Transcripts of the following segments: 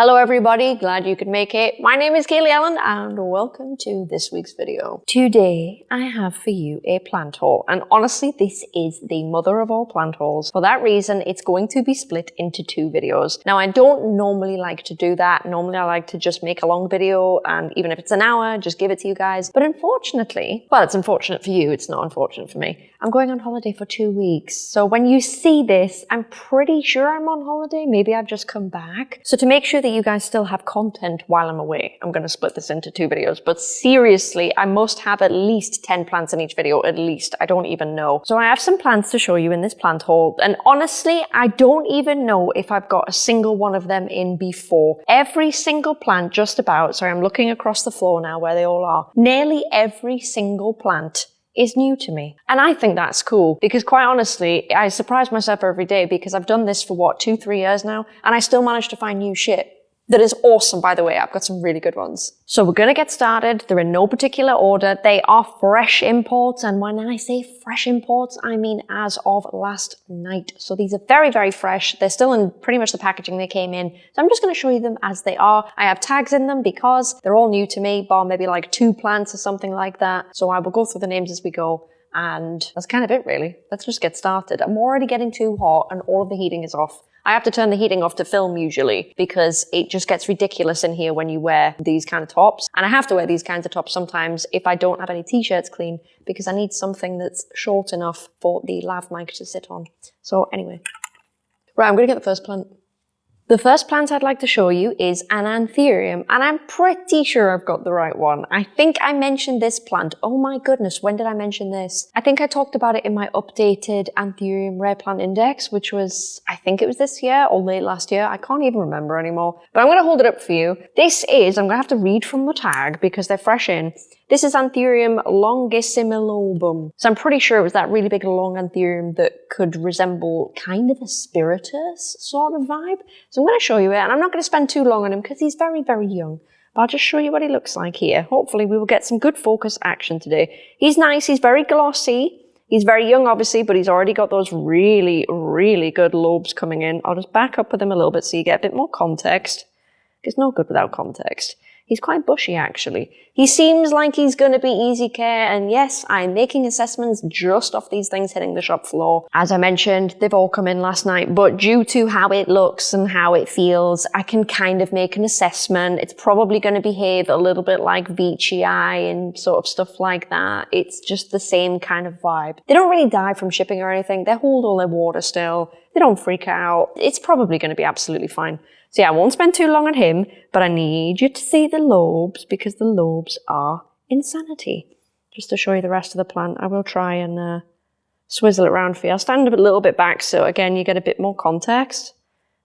Hello everybody, glad you could make it. My name is Kaylee Allen and welcome to this week's video. Today I have for you a plant haul and honestly this is the mother of all plant hauls. For that reason it's going to be split into two videos. Now I don't normally like to do that. Normally I like to just make a long video and even if it's an hour just give it to you guys. But unfortunately, well it's unfortunate for you, it's not unfortunate for me. I'm going on holiday for two weeks. So when you see this, I'm pretty sure I'm on holiday. Maybe I've just come back. So to make sure that that you guys still have content while I'm away. I'm going to split this into two videos, but seriously, I must have at least 10 plants in each video, at least. I don't even know. So I have some plants to show you in this plant haul, and honestly, I don't even know if I've got a single one of them in before. Every single plant, just about, sorry, I'm looking across the floor now where they all are, nearly every single plant is new to me. And I think that's cool because quite honestly, I surprise myself every day because I've done this for what, two, three years now, and I still manage to find new shit that is awesome, by the way. I've got some really good ones. So we're going to get started. They're in no particular order. They are fresh imports. And when I say fresh imports, I mean as of last night. So these are very, very fresh. They're still in pretty much the packaging they came in. So I'm just going to show you them as they are. I have tags in them because they're all new to me, bar maybe like two plants or something like that. So I will go through the names as we go. And that's kind of it really. Let's just get started. I'm already getting too hot and all of the heating is off. I have to turn the heating off to film usually because it just gets ridiculous in here when you wear these kind of tops. And I have to wear these kinds of tops sometimes if I don't have any t-shirts clean because I need something that's short enough for the lav mic to sit on. So anyway, right, I'm going to get the first plant. The first plant I'd like to show you is an anthurium, and I'm pretty sure I've got the right one. I think I mentioned this plant. Oh my goodness, when did I mention this? I think I talked about it in my updated anthurium rare plant index, which was, I think it was this year or late last year. I can't even remember anymore, but I'm going to hold it up for you. This is, I'm going to have to read from the tag because they're fresh in. This is Anthurium longissimilobum. So I'm pretty sure it was that really big long Anthurium that could resemble kind of a spiritus sort of vibe. So I'm going to show you it, and I'm not going to spend too long on him because he's very, very young. But I'll just show you what he looks like here. Hopefully we will get some good focus action today. He's nice, he's very glossy. He's very young, obviously, but he's already got those really, really good lobes coming in. I'll just back up with him a little bit so you get a bit more context. It's no good without context. He's quite bushy, actually. He seems like he's going to be easy care, and yes, I'm making assessments just off these things hitting the shop floor. As I mentioned, they've all come in last night, but due to how it looks and how it feels, I can kind of make an assessment. It's probably going to behave a little bit like Veitchii and sort of stuff like that. It's just the same kind of vibe. They don't really die from shipping or anything. They hold all their water still. They don't freak out. It's probably going to be absolutely fine. So yeah, I won't spend too long on him, but I need you to see the lobes because the lobes are insanity. Just to show you the rest of the plant, I will try and uh, swizzle it around for you. I'll stand a little bit back so again you get a bit more context.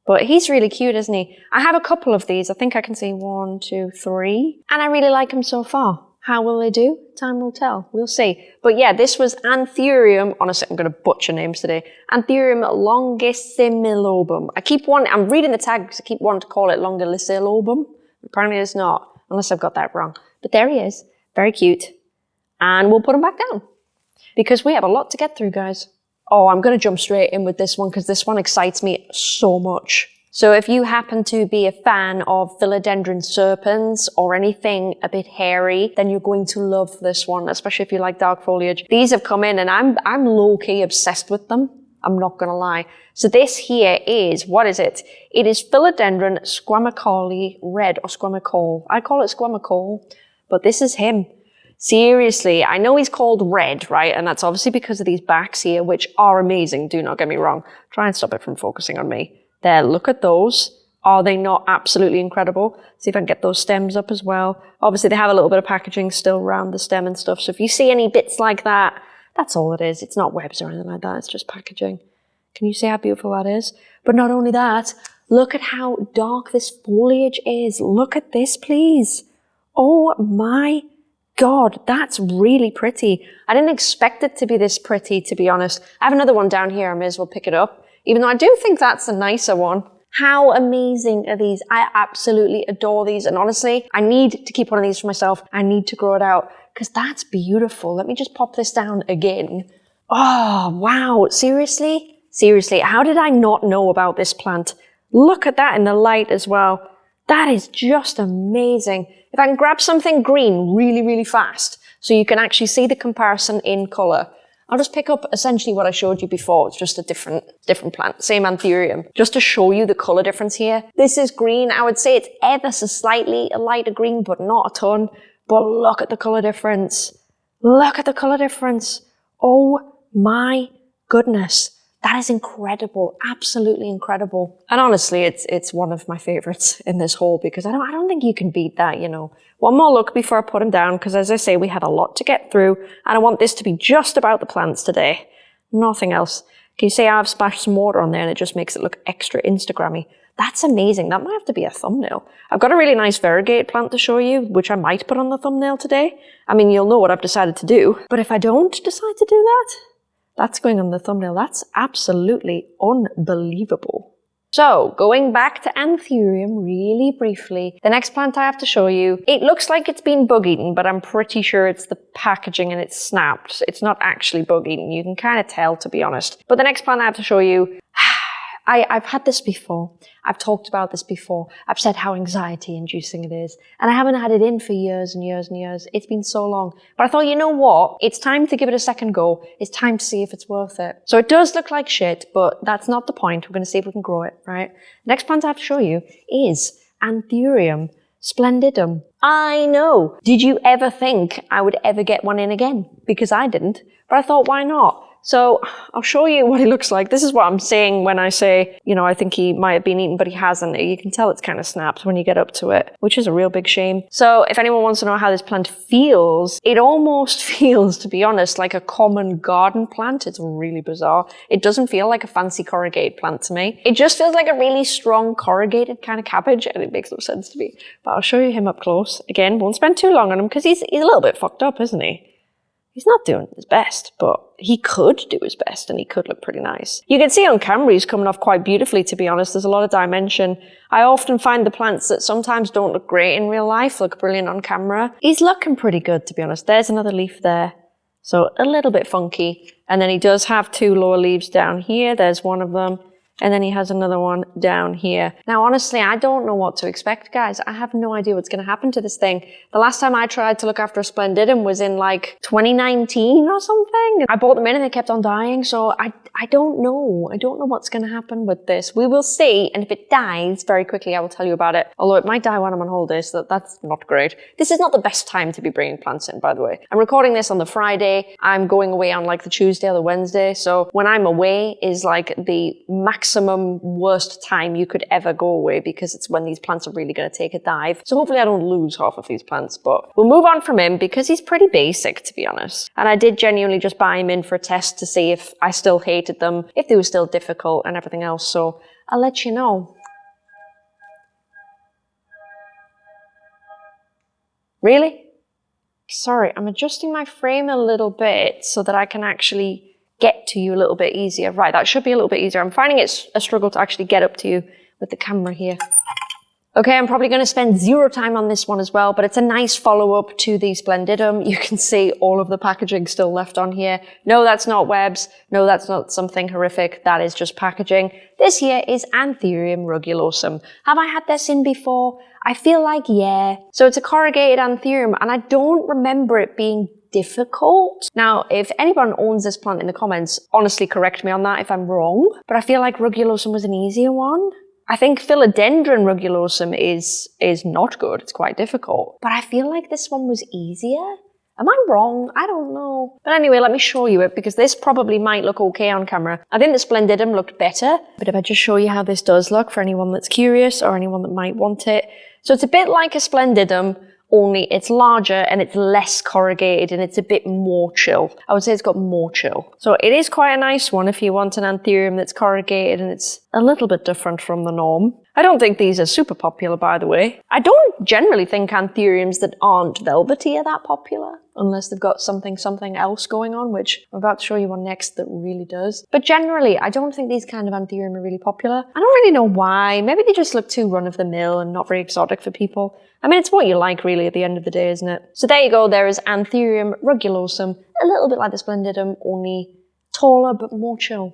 But he's really cute, isn't he? I have a couple of these. I think I can see one, two, three. And I really like him so far. How will they do? Time will tell. We'll see. But yeah, this was Anthurium. Honestly, I'm going to butcher names today. Anthurium longissimilobum. I keep wanting, I'm reading the tag because I keep wanting to call it longissimilobum. Apparently it's not, unless I've got that wrong. But there he is. Very cute. And we'll put him back down. Because we have a lot to get through, guys. Oh, I'm going to jump straight in with this one because this one excites me so much. So if you happen to be a fan of philodendron serpens or anything a bit hairy, then you're going to love this one, especially if you like dark foliage. These have come in and I'm, I'm low-key obsessed with them. I'm not gonna lie. So this here is, what is it? It is Philodendron squamicaule red or squamacale. I call it squamacale, but this is him. Seriously, I know he's called red, right? And that's obviously because of these backs here, which are amazing, do not get me wrong. Try and stop it from focusing on me. There, look at those. Are they not absolutely incredible? See if I can get those stems up as well. Obviously, they have a little bit of packaging still around the stem and stuff. So if you see any bits like that, that's all it is. It's not webs or anything like that. It's just packaging. Can you see how beautiful that is? But not only that, look at how dark this foliage is. Look at this, please. Oh my God, that's really pretty. I didn't expect it to be this pretty, to be honest. I have another one down here. I may as well pick it up even though I do think that's a nicer one. How amazing are these? I absolutely adore these. And honestly, I need to keep one of these for myself. I need to grow it out because that's beautiful. Let me just pop this down again. Oh, wow. Seriously? Seriously, how did I not know about this plant? Look at that in the light as well. That is just amazing. If I can grab something green really, really fast, so you can actually see the comparison in color, I'll just pick up essentially what I showed you before. It's just a different, different plant, same anthurium, just to show you the color difference here. This is green. I would say it's ever so slightly a lighter green, but not a ton. But look at the color difference. Look at the color difference. Oh my goodness. That is incredible, absolutely incredible. And honestly, it's it's one of my favorites in this haul because I don't I don't think you can beat that, you know. One more look before I put them down because as I say, we had a lot to get through and I want this to be just about the plants today. Nothing else. Can you see I've splashed some water on there and it just makes it look extra Instagrammy? That's amazing. That might have to be a thumbnail. I've got a really nice variegated plant to show you, which I might put on the thumbnail today. I mean, you'll know what I've decided to do. But if I don't decide to do that, that's going on the thumbnail. That's absolutely unbelievable. So, going back to Anthurium really briefly, the next plant I have to show you, it looks like it's been bug eaten, but I'm pretty sure it's the packaging and it's snapped. It's not actually bug eaten. You can kind of tell, to be honest. But the next plant I have to show you, I, I've had this before. I've talked about this before. I've said how anxiety inducing it is. And I haven't had it in for years and years and years. It's been so long. But I thought, you know what? It's time to give it a second go. It's time to see if it's worth it. So it does look like shit, but that's not the point. We're going to see if we can grow it, right? Next plant I have to show you is Anthurium splendidum. I know. Did you ever think I would ever get one in again? Because I didn't. But I thought, why not? So I'll show you what he looks like. This is what I'm saying when I say, you know, I think he might have been eaten, but he hasn't. You can tell it's kind of snapped when you get up to it, which is a real big shame. So if anyone wants to know how this plant feels, it almost feels, to be honest, like a common garden plant. It's really bizarre. It doesn't feel like a fancy corrugated plant to me. It just feels like a really strong corrugated kind of cabbage and it makes no sense to me. But I'll show you him up close. Again, won't spend too long on him because he's, he's a little bit fucked up, isn't he? He's not doing his best, but he could do his best and he could look pretty nice. You can see on camera he's coming off quite beautifully, to be honest. There's a lot of dimension. I often find the plants that sometimes don't look great in real life look brilliant on camera. He's looking pretty good, to be honest. There's another leaf there. So a little bit funky. And then he does have two lower leaves down here. There's one of them and then he has another one down here. Now, honestly, I don't know what to expect, guys. I have no idea what's going to happen to this thing. The last time I tried to look after a Splendidum was in like 2019 or something. I bought them in and they kept on dying, so I, I don't know. I don't know what's going to happen with this. We will see, and if it dies very quickly, I will tell you about it. Although it might die when I'm on holiday, so that, that's not great. This is not the best time to be bringing plants in, by the way. I'm recording this on the Friday. I'm going away on like the Tuesday or the Wednesday, so when I'm away is like the max maximum worst time you could ever go away because it's when these plants are really going to take a dive. So hopefully I don't lose half of these plants, but we'll move on from him because he's pretty basic, to be honest. And I did genuinely just buy him in for a test to see if I still hated them, if they were still difficult and everything else. So I'll let you know. Really? Sorry, I'm adjusting my frame a little bit so that I can actually get to you a little bit easier. Right, that should be a little bit easier. I'm finding it's a struggle to actually get up to you with the camera here. Okay, I'm probably going to spend zero time on this one as well, but it's a nice follow-up to the Splendidum. You can see all of the packaging still left on here. No, that's not webs. No, that's not something horrific. That is just packaging. This here is Anthurium rugulosum. Have I had this in before? I feel like yeah. So it's a corrugated Anthurium, and I don't remember it being difficult. Now, if anyone owns this plant in the comments, honestly correct me on that if I'm wrong, but I feel like rugulosum was an easier one. I think philodendron rugulosum is, is not good, it's quite difficult, but I feel like this one was easier. Am I wrong? I don't know. But anyway, let me show you it because this probably might look okay on camera. I think the Splendidum looked better, but if I just show you how this does look for anyone that's curious or anyone that might want it. So it's a bit like a Splendidum, only it's larger and it's less corrugated and it's a bit more chill. I would say it's got more chill. So it is quite a nice one if you want an anthurium that's corrugated and it's a little bit different from the norm. I don't think these are super popular, by the way. I don't generally think anthuriums that aren't velvety are that popular, unless they've got something something else going on, which I'm about to show you one next that really does. But generally, I don't think these kind of anthurium are really popular. I don't really know why. Maybe they just look too run-of-the-mill and not very exotic for people. I mean, it's what you like, really, at the end of the day, isn't it? So there you go. There is Anthurium rugulosum, a little bit like the Splendidum, only taller but more chill.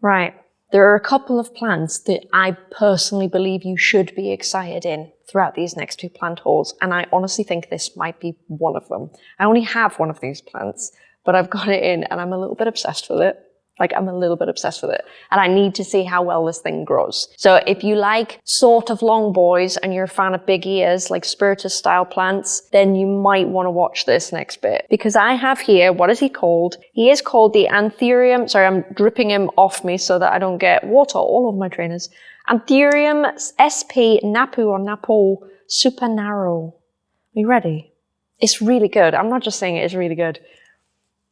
Right. there are a couple of plants that I personally believe you should be excited in throughout these next two plant hauls, and I honestly think this might be one of them. I only have one of these plants, but I've got it in and I'm a little bit obsessed with it. Like I'm a little bit obsessed with it and I need to see how well this thing grows. So if you like sort of long boys and you're a fan of big ears, like spiritus style plants, then you might want to watch this next bit because I have here, what is he called? He is called the Anthurium. Sorry, I'm dripping him off me so that I don't get water all over my trainers. Anthurium SP Napu or Napo Super Narrow. Are you ready? It's really good. I'm not just saying it, it's really good.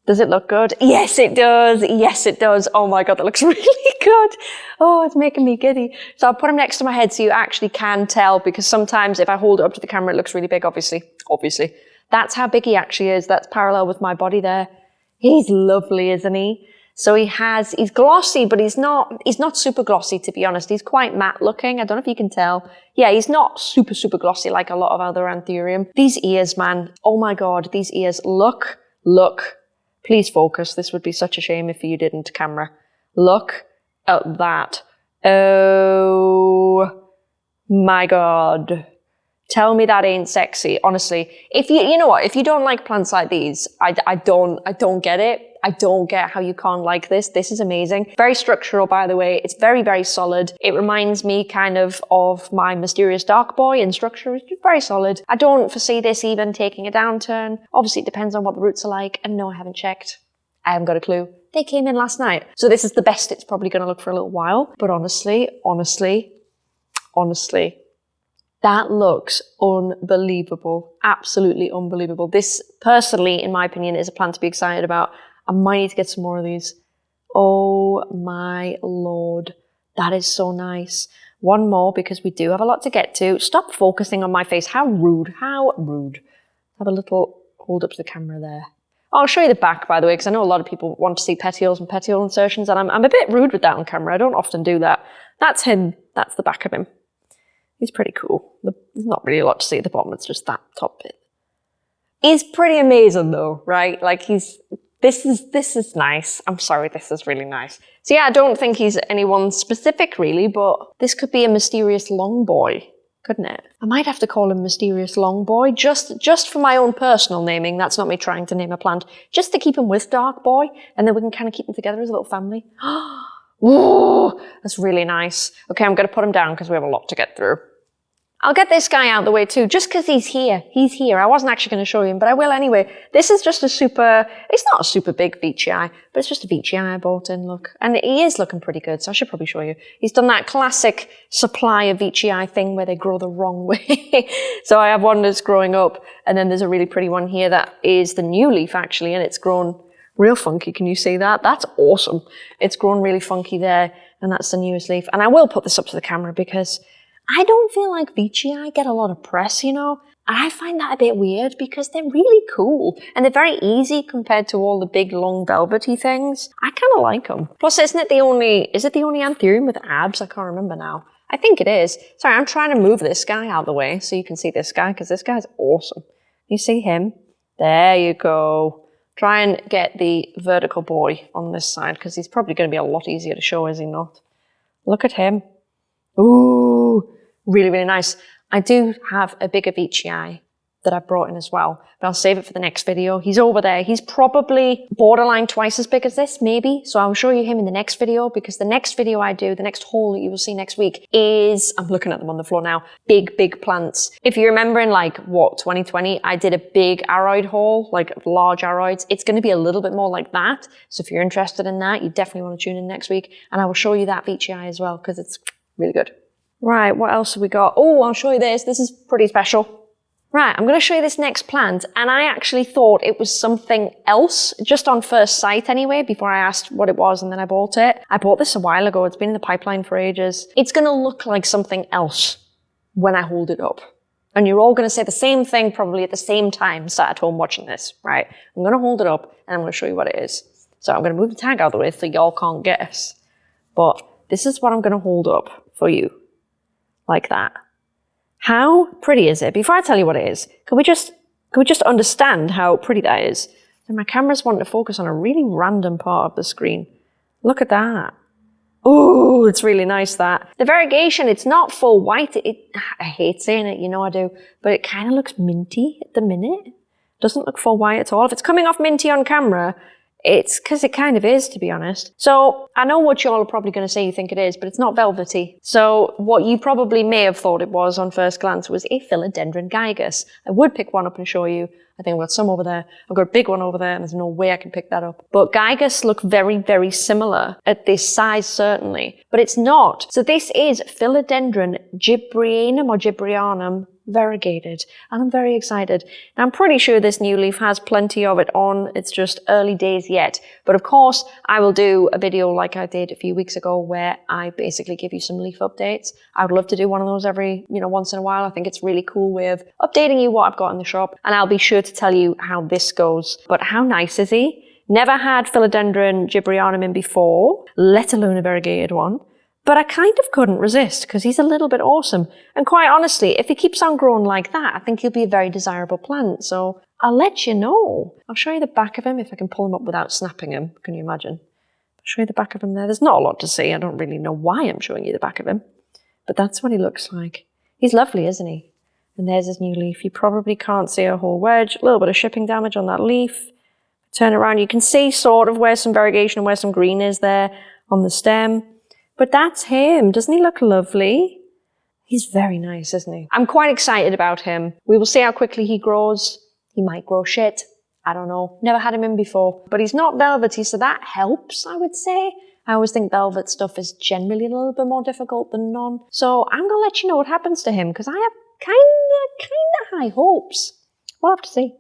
Does it look good? Yes, it does. Yes, it does. Oh my God, that looks really good. Oh, it's making me giddy. So I'll put him next to my head so you actually can tell because sometimes if I hold it up to the camera, it looks really big, obviously. Obviously. That's how big he actually is. That's parallel with my body there. He's lovely, isn't he? So he has, he's glossy, but he's not, he's not super glossy to be honest. He's quite matte looking. I don't know if you can tell. Yeah, he's not super, super glossy like a lot of other Anthurium. These ears, man. Oh my God, these ears. Look, look, Please focus. This would be such a shame if you didn't, camera. Look at that. Oh my God. Tell me that ain't sexy. Honestly, if you, you know what, if you don't like plants like these, I, I don't, I don't get it. I don't get how you can't like this. This is amazing. Very structural, by the way. It's very, very solid. It reminds me kind of of my Mysterious Dark Boy in structure. It's very solid. I don't foresee this even taking a downturn. Obviously, it depends on what the roots are like. And no, I haven't checked. I haven't got a clue. They came in last night. So this is the best it's probably going to look for a little while. But honestly, honestly, honestly, that looks unbelievable. Absolutely unbelievable. This, personally, in my opinion, is a plant to be excited about. I might need to get some more of these. Oh my lord. That is so nice. One more because we do have a lot to get to. Stop focusing on my face. How rude. How rude. Have a little hold up to the camera there. I'll show you the back, by the way, because I know a lot of people want to see petioles and petiole insertions, and I'm, I'm a bit rude with that on camera. I don't often do that. That's him. That's the back of him. He's pretty cool. There's not really a lot to see at the bottom. It's just that top bit. He's pretty amazing, though, right? Like, he's this is this is nice. I'm sorry, this is really nice. So yeah, I don't think he's anyone specific really, but this could be a mysterious long boy, couldn't it? I might have to call him mysterious long boy just just for my own personal naming. That's not me trying to name a plant, just to keep him with dark boy, and then we can kind of keep them together as a little family. Ooh, that's really nice. Okay, I'm going to put him down because we have a lot to get through. I'll get this guy out of the way too, just because he's here. He's here. I wasn't actually going to show you him, but I will anyway. This is just a super, it's not a super big Veitchii, but it's just a Veitchii I bought in, look. And he is looking pretty good, so I should probably show you. He's done that classic of Veitchii thing where they grow the wrong way. so I have one that's growing up, and then there's a really pretty one here that is the new leaf actually, and it's grown real funky. Can you see that? That's awesome. It's grown really funky there, and that's the newest leaf. And I will put this up to the camera because I don't feel like Veitchii get a lot of press, you know? And I find that a bit weird because they're really cool and they're very easy compared to all the big long velvety things. I kind of like them. Plus, isn't it the only, is it the only Anthurium with abs? I can't remember now. I think it is. Sorry, I'm trying to move this guy out of the way so you can see this guy because this guy's awesome. You see him? There you go. Try and get the vertical boy on this side because he's probably going to be a lot easier to show, is he not? Look at him. Ooh, really, really nice. I do have a bigger Veitchii that I brought in as well, but I'll save it for the next video. He's over there. He's probably borderline twice as big as this, maybe. So I'll show you him in the next video because the next video I do, the next haul that you will see next week is, I'm looking at them on the floor now, big, big plants. If you remember in like, what, 2020, I did a big aroid haul, like large aroids. It's going to be a little bit more like that. So if you're interested in that, you definitely want to tune in next week. And I will show you that Veitchii as well because it's really good. Right, what else have we got? Oh, I'll show you this. This is pretty special. Right, I'm going to show you this next plant, and I actually thought it was something else, just on first sight anyway, before I asked what it was and then I bought it. I bought this a while ago. It's been in the pipeline for ages. It's going to look like something else when I hold it up. And you're all going to say the same thing probably at the same time, sat at home watching this, right? I'm going to hold it up and I'm going to show you what it is. So I'm going to move the tag out of the way so y'all can't guess. But this is what I'm going to hold up for you like that. How pretty is it? Before I tell you what it is, can we just, can we just understand how pretty that is? And my camera's wanting to focus on a really random part of the screen. Look at that. Oh, it's really nice that. The variegation, it's not full white. It, I hate saying it, you know I do, but it kind of looks minty at the minute. Doesn't look full white at all. If it's coming off minty on camera, it's because it kind of is, to be honest. So I know what y'all are probably going to say you think it is, but it's not velvety. So what you probably may have thought it was on first glance was a philodendron gigas. I would pick one up and show you. I think I've got some over there. I've got a big one over there, and there's no way I can pick that up. But gigas look very, very similar at this size, certainly. But it's not. So this is philodendron gibrianum or gibrianum variegated and I'm very excited. Now I'm pretty sure this new leaf has plenty of it on, it's just early days yet. But of course I will do a video like I did a few weeks ago where I basically give you some leaf updates. I would love to do one of those every, you know, once in a while. I think it's really cool way of updating you what I've got in the shop and I'll be sure to tell you how this goes. But how nice is he? Never had Philodendron gibrianum in before, let alone a variegated one. But I kind of couldn't resist because he's a little bit awesome. And quite honestly, if he keeps on growing like that, I think he'll be a very desirable plant. So I'll let you know. I'll show you the back of him if I can pull him up without snapping him. Can you imagine? I'll show you the back of him there. There's not a lot to see. I don't really know why I'm showing you the back of him. But that's what he looks like. He's lovely, isn't he? And there's his new leaf. You probably can't see a whole wedge. A little bit of shipping damage on that leaf. Turn around. You can see sort of where some variegation and where some green is there on the stem. But that's him. Doesn't he look lovely? He's very nice, isn't he? I'm quite excited about him. We will see how quickly he grows. He might grow shit. I don't know. Never had him in before. But he's not velvety, so that helps, I would say. I always think velvet stuff is generally a little bit more difficult than non. So I'm going to let you know what happens to him because I have kind of, kind of high hopes. We'll have to see.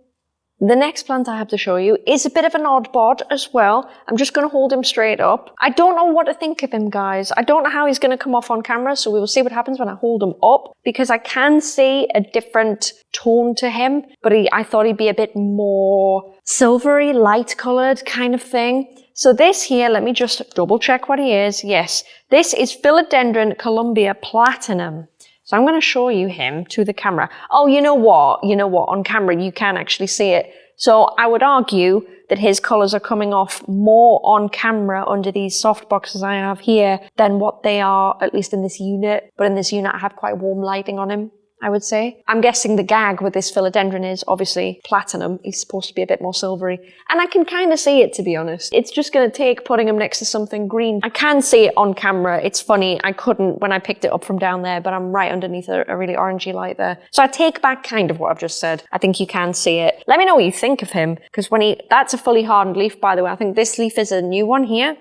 The next plant I have to show you is a bit of an odd bod as well. I'm just going to hold him straight up. I don't know what to think of him, guys. I don't know how he's going to come off on camera, so we will see what happens when I hold him up, because I can see a different tone to him, but he, I thought he'd be a bit more silvery, light-coloured kind of thing. So this here, let me just double check what he is. Yes, this is Philodendron Columbia Platinum. So I'm going to show you him to the camera. Oh, you know what? You know what? On camera, you can actually see it. So I would argue that his colors are coming off more on camera under these soft boxes I have here than what they are, at least in this unit. But in this unit, I have quite warm lighting on him. I would say. I'm guessing the gag with this philodendron is obviously platinum. He's supposed to be a bit more silvery. And I can kind of see it, to be honest. It's just going to take putting him next to something green. I can see it on camera. It's funny. I couldn't when I picked it up from down there, but I'm right underneath a, a really orangey light there. So I take back kind of what I've just said. I think you can see it. Let me know what you think of him, because when he, that's a fully hardened leaf, by the way. I think this leaf is a new one here.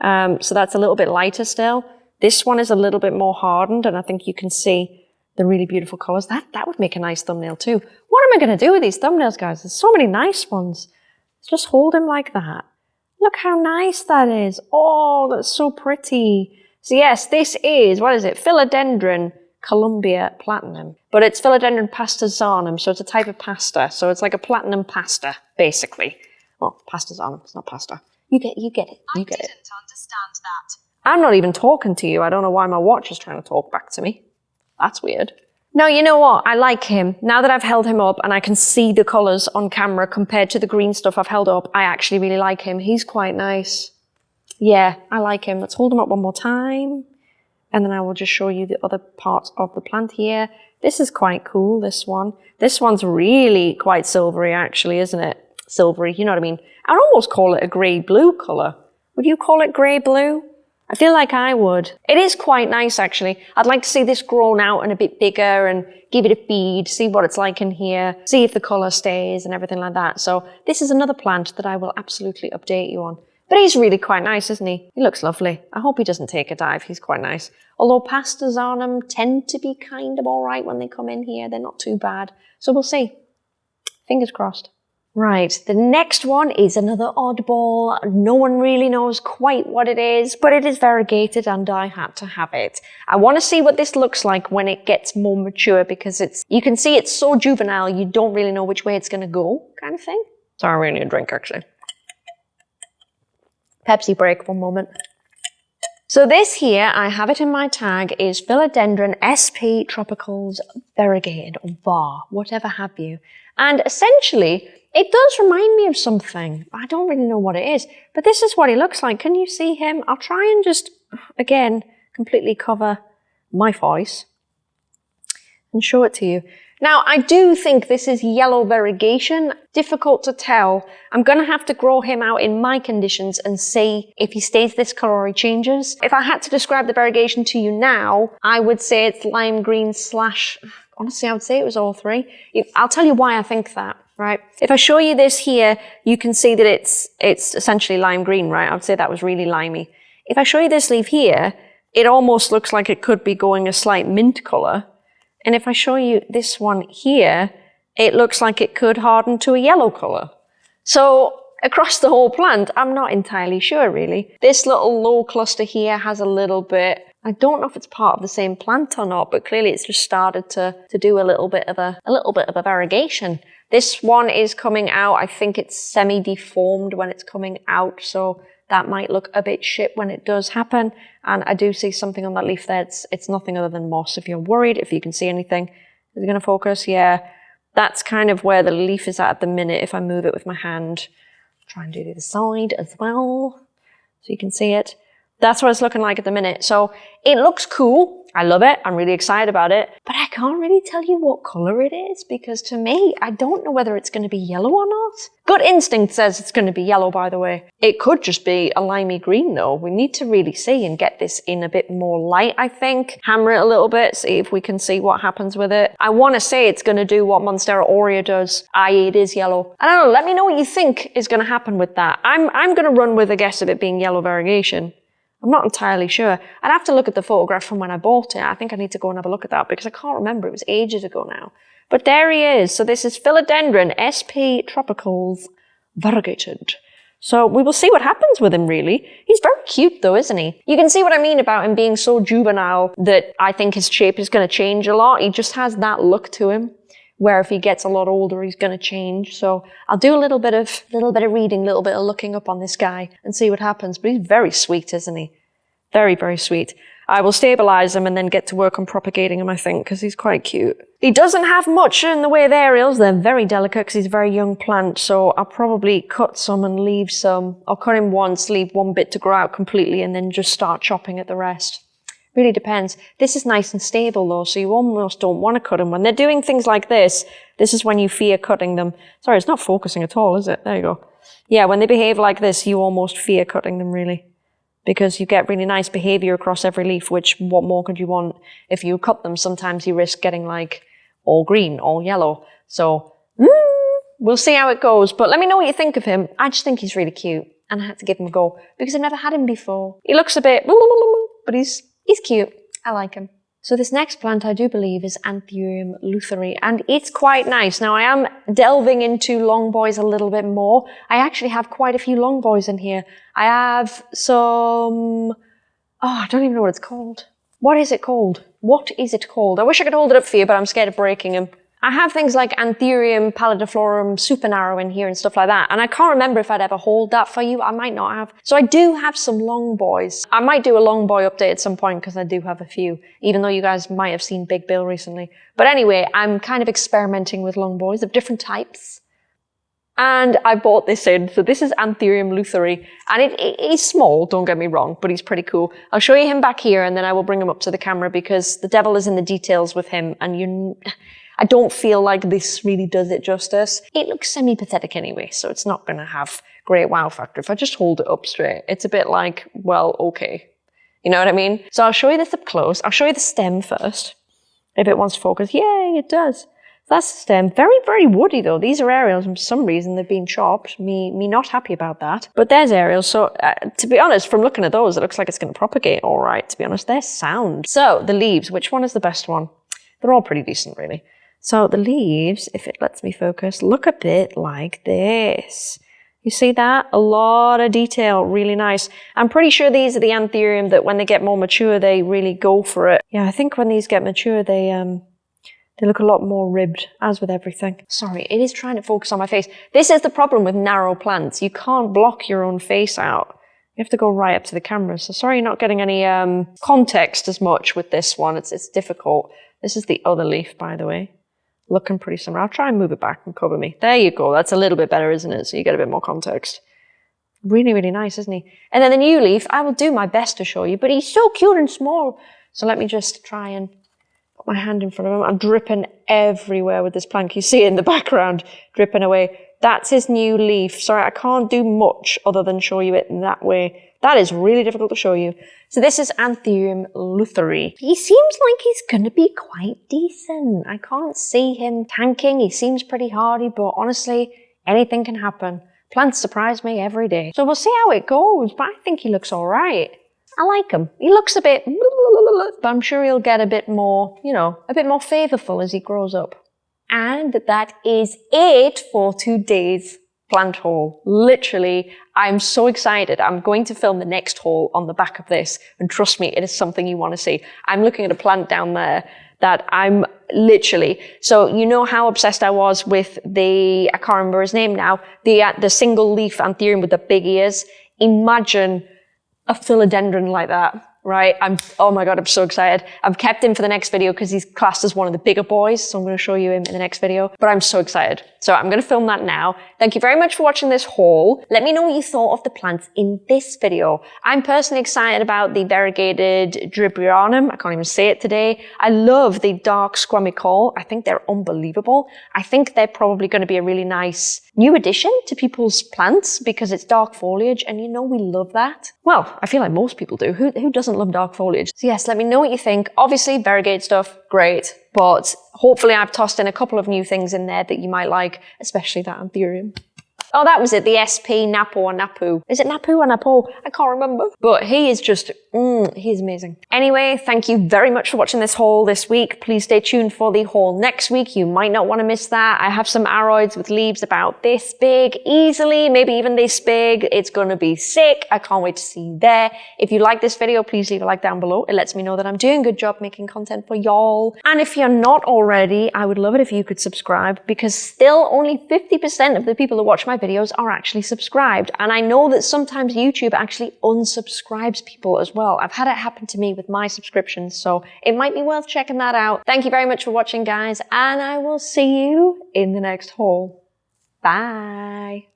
Um, so that's a little bit lighter still. This one is a little bit more hardened, and I think you can see the really beautiful colors. That, that would make a nice thumbnail too. What am I going to do with these thumbnails, guys? There's so many nice ones. Let's just hold him like that. Look how nice that is. Oh, that's so pretty. So yes, this is, what is it? Philodendron Columbia Platinum. But it's Philodendron pastazanum, so it's a type of pasta. So it's like a platinum pasta, basically. Well, pastazanum, it's not pasta. You get, you get it, you get it. I didn't understand that. I'm not even talking to you. I don't know why my watch is trying to talk back to me. That's weird. No, you know what? I like him. Now that I've held him up and I can see the colours on camera compared to the green stuff I've held up, I actually really like him. He's quite nice. Yeah, I like him. Let's hold him up one more time. And then I will just show you the other parts of the plant here. This is quite cool, this one. This one's really quite silvery, actually, isn't it? Silvery, you know what I mean? I'd almost call it a grey-blue colour. Would you call it grey-blue? I feel like I would. It is quite nice, actually. I'd like to see this grown out and a bit bigger and give it a feed, see what it's like in here, see if the colour stays and everything like that. So this is another plant that I will absolutely update you on. But he's really quite nice, isn't he? He looks lovely. I hope he doesn't take a dive. He's quite nice. Although pastas on pastazanum tend to be kind of all right when they come in here. They're not too bad. So we'll see. Fingers crossed. Right, the next one is another oddball. No one really knows quite what it is, but it is variegated and I had to have it. I want to see what this looks like when it gets more mature because it's, you can see it's so juvenile, you don't really know which way it's going to go kind of thing. Sorry, we need a drink actually. Pepsi break, one moment. So this here, I have it in my tag, is Philodendron SP Tropicals Variegated, or VAR, whatever have you. And essentially, it does remind me of something. I don't really know what it is, but this is what he looks like. Can you see him? I'll try and just again, completely cover my face and show it to you. Now, I do think this is yellow variegation. Difficult to tell. I'm going to have to grow him out in my conditions and see if he stays this color or he changes. If I had to describe the variegation to you now, I would say it's lime green slash, honestly, I would say it was all three. I'll tell you why I think that right? If I show you this here, you can see that it's, it's essentially lime green, right? I would say that was really limey. If I show you this leaf here, it almost looks like it could be going a slight mint color. And if I show you this one here, it looks like it could harden to a yellow color. So across the whole plant, I'm not entirely sure really. This little low cluster here has a little bit, I don't know if it's part of the same plant or not, but clearly it's just started to, to do a little bit of a, a little bit of a variegation. This one is coming out, I think it's semi-deformed when it's coming out, so that might look a bit shit when it does happen. And I do see something on that leaf there. It's, it's nothing other than moss. If you're worried, if you can see anything, is it going to focus? Yeah. That's kind of where the leaf is at at the minute. If I move it with my hand, try and do the other side as well. So you can see it. That's what it's looking like at the minute. So it looks cool. I love it. I'm really excited about it, but I can't really tell you what color it is because to me, I don't know whether it's going to be yellow or not. Gut instinct says it's going to be yellow, by the way. It could just be a limey green though. We need to really see and get this in a bit more light, I think. Hammer it a little bit, see if we can see what happens with it. I want to say it's going to do what Monstera aurea does, i.e. it is yellow. I don't know, let me know what you think is going to happen with that. I'm, I'm going to run with a guess of it being yellow variegation. I'm not entirely sure. I'd have to look at the photograph from when I bought it. I think I need to go and have a look at that because I can't remember. It was ages ago now. But there he is. So this is Philodendron SP Tropicals Variegated. So we will see what happens with him, really. He's very cute, though, isn't he? You can see what I mean about him being so juvenile that I think his shape is going to change a lot. He just has that look to him, where if he gets a lot older, he's going to change. So I'll do a little bit of little bit of reading, a little bit of looking up on this guy and see what happens. But he's very sweet, isn't he? Very, very sweet. I will stabilize him and then get to work on propagating him, I think, because he's quite cute. He doesn't have much in the way of aerials. They're very delicate because he's a very young plant, so I'll probably cut some and leave some. I'll cut him once, leave one bit to grow out completely, and then just start chopping at the rest. Really depends. This is nice and stable though, so you almost don't want to cut them. When they're doing things like this, this is when you fear cutting them. Sorry, it's not focusing at all, is it? There you go. Yeah, when they behave like this, you almost fear cutting them, really because you get really nice behavior across every leaf, which what more could you want? If you cut them, sometimes you risk getting like all green, all yellow. So mm, we'll see how it goes. But let me know what you think of him. I just think he's really cute and I had to give him a go because I've never had him before. He looks a bit, but he's, he's cute. I like him. So this next plant I do believe is Anthurium lutheri and it's quite nice. Now I am delving into long boys a little bit more. I actually have quite a few long boys in here. I have some, oh I don't even know what it's called. What is it called? What is it called? I wish I could hold it up for you but I'm scared of breaking him. I have things like Anthurium pallidiflorum super narrow in here and stuff like that. And I can't remember if I'd ever hauled that for you. I might not have. So I do have some long boys. I might do a long boy update at some point because I do have a few, even though you guys might have seen Big Bill recently. But anyway, I'm kind of experimenting with long boys of different types. And I bought this in. So this is Anthurium lutheri. And it, it, he's small, don't get me wrong, but he's pretty cool. I'll show you him back here and then I will bring him up to the camera because the devil is in the details with him. And you, I don't feel like this really does it justice. It looks semi-pathetic anyway, so it's not going to have great wow factor. If I just hold it up straight, it's a bit like, well, okay. You know what I mean? So I'll show you this up close. I'll show you the stem first. If it wants to focus, yay, it does. That's the stem. Very, very woody though. These are aerials for some reason they've been chopped. Me, me not happy about that. But there's aerials. So uh, to be honest, from looking at those, it looks like it's going to propagate all right. To be honest, they're sound. So the leaves, which one is the best one? They're all pretty decent really. So the leaves, if it lets me focus, look a bit like this. You see that? A lot of detail, really nice. I'm pretty sure these are the anthurium that when they get more mature, they really go for it. Yeah, I think when these get mature, they um, they look a lot more ribbed, as with everything. Sorry, it is trying to focus on my face. This is the problem with narrow plants. You can't block your own face out. You have to go right up to the camera. So sorry you're not getting any um, context as much with this one. It's, it's difficult. This is the other leaf, by the way looking pretty similar. I'll try and move it back and cover me. There you go. That's a little bit better, isn't it? So you get a bit more context. really, really nice, isn't he? And then the new leaf, I will do my best to show you, but he's so cute and small. So let me just try and put my hand in front of him. I'm dripping everywhere with this plank. You see it in the background, dripping away. That's his new leaf. Sorry, I can't do much other than show you it in that way. That is really difficult to show you. So this is Anthurium lutheri. He seems like he's going to be quite decent. I can't see him tanking. He seems pretty hardy, but honestly, anything can happen. Plants surprise me every day. So we'll see how it goes, but I think he looks all right. I like him. He looks a bit, but I'm sure he'll get a bit more, you know, a bit more favourful as he grows up. And that is it for today's plant haul. Literally, I'm so excited. I'm going to film the next haul on the back of this. And trust me, it is something you want to see. I'm looking at a plant down there that I'm literally, so you know how obsessed I was with the, I can't remember his name now, the, uh, the single leaf anthurium with the big ears. Imagine a philodendron like that right? I'm, oh my God, I'm so excited. I've kept him for the next video because he's classed as one of the bigger boys. So I'm going to show you him in the next video, but I'm so excited. So I'm going to film that now. Thank you very much for watching this haul. Let me know what you thought of the plants in this video. I'm personally excited about the variegated Diburianum. I can't even say it today. I love the dark squamicaule. I think they're unbelievable. I think they're probably going to be a really nice new addition to people's plants because it's dark foliage and you know we love that. Well, I feel like most people do. Who, who doesn't love dark foliage? So yes, let me know what you think. Obviously, variegated stuff, great. But hopefully I've tossed in a couple of new things in there that you might like, especially that anthurium. Oh, that was it, the SP Napo or Napu. Is it Napu or Napo? I can't remember. But he is just, mm, he's amazing. Anyway, thank you very much for watching this haul this week. Please stay tuned for the haul next week. You might not want to miss that. I have some aroids with leaves about this big, easily, maybe even this big. It's going to be sick. I can't wait to see you there. If you like this video, please leave a like down below. It lets me know that I'm doing a good job making content for y'all. And if you're not already, I would love it if you could subscribe because still only 50% of the people that watch my videos are actually subscribed. And I know that sometimes YouTube actually unsubscribes people as well. I've had it happen to me with my subscriptions, so it might be worth checking that out. Thank you very much for watching, guys, and I will see you in the next haul. Bye.